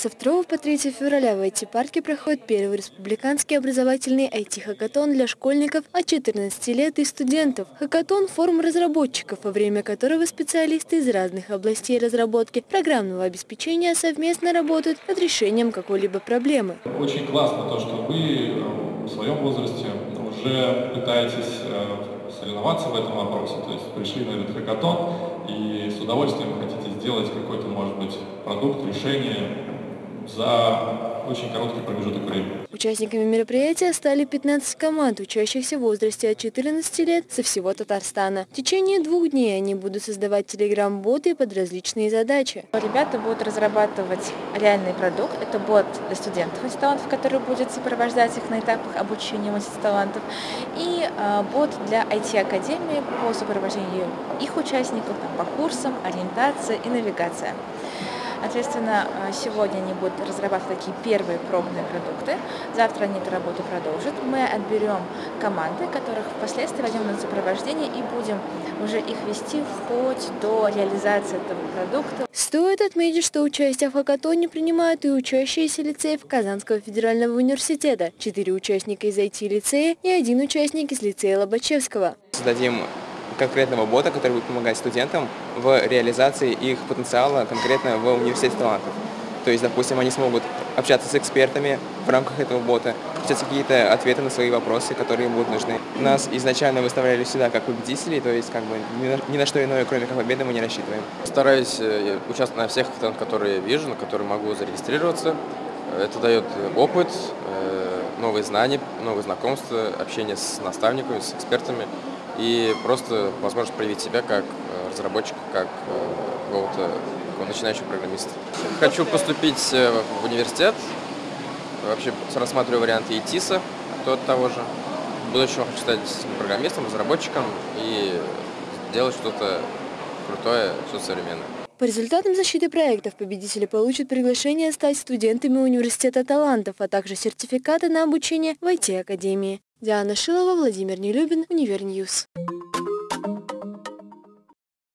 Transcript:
Со 2 по 3 февраля в IT-парке проходит первый республиканский образовательный IT-хакатон для школьников от 14 лет и студентов. Хакатон – форум разработчиков, во время которого специалисты из разных областей разработки программного обеспечения совместно работают над решением какой-либо проблемы. Очень классно то, что вы э, в своем возрасте уже пытаетесь э, соревноваться в этом вопросе, то есть пришли на этот хакатон и с удовольствием хотите сделать какой-то, может быть, продукт, решение, за очень короткий промежуток времени. Участниками мероприятия стали 15 команд, учащихся в возрасте от 14 лет со всего Татарстана. В течение двух дней они будут создавать телеграм-боты под различные задачи. Ребята будут разрабатывать реальный продукт. Это бот для студентов талантов, который будет сопровождать их на этапах обучения талантов, и э, бот для IT-академии по сопровождению их участников там, по курсам, ориентация и навигация. Соответственно, э, сегодня они будут разрабатывать такие первые пробные продукты. Завтра они эту работу продолжат. Мы отберем команды, которых впоследствии возьмем на сопровождение и будем уже их вести вплоть до реализации этого продукта. Стоит отметить, что участие в хакатоне принимают и учащиеся лицеев Казанского федерального университета, четыре участника из IT-лицея и один участник из лицея Лобачевского. Создадим конкретного бота, который будет помогать студентам в реализации их потенциала конкретно в университете талантов. То есть, допустим, они смогут общаться с экспертами в рамках этого бота, писать какие-то ответы на свои вопросы, которые им будут нужны. Нас изначально выставляли сюда как победителей, то есть как бы ни на, ни на что иное, кроме как победы, мы не рассчитываем. Стараюсь э, участвовать на всех которые вижу, на которые могу зарегистрироваться. Это дает опыт, э, новые знания, новые знакомства, общение с наставниками, с экспертами и просто возможность проявить себя как э, разработчик, как э, какого-то начинающего программиста. Хочу поступить э, в университет, вообще рассматриваю варианты ИТИСа, тот того же. В будущем хочу стать программистом, разработчиком и делать что-то крутое, что-то современное. По результатам защиты проектов победители получат приглашение стать студентами Университета талантов, а также сертификаты на обучение в IT-академии. Диана Шилова, Владимир Нелюбин, Univer News.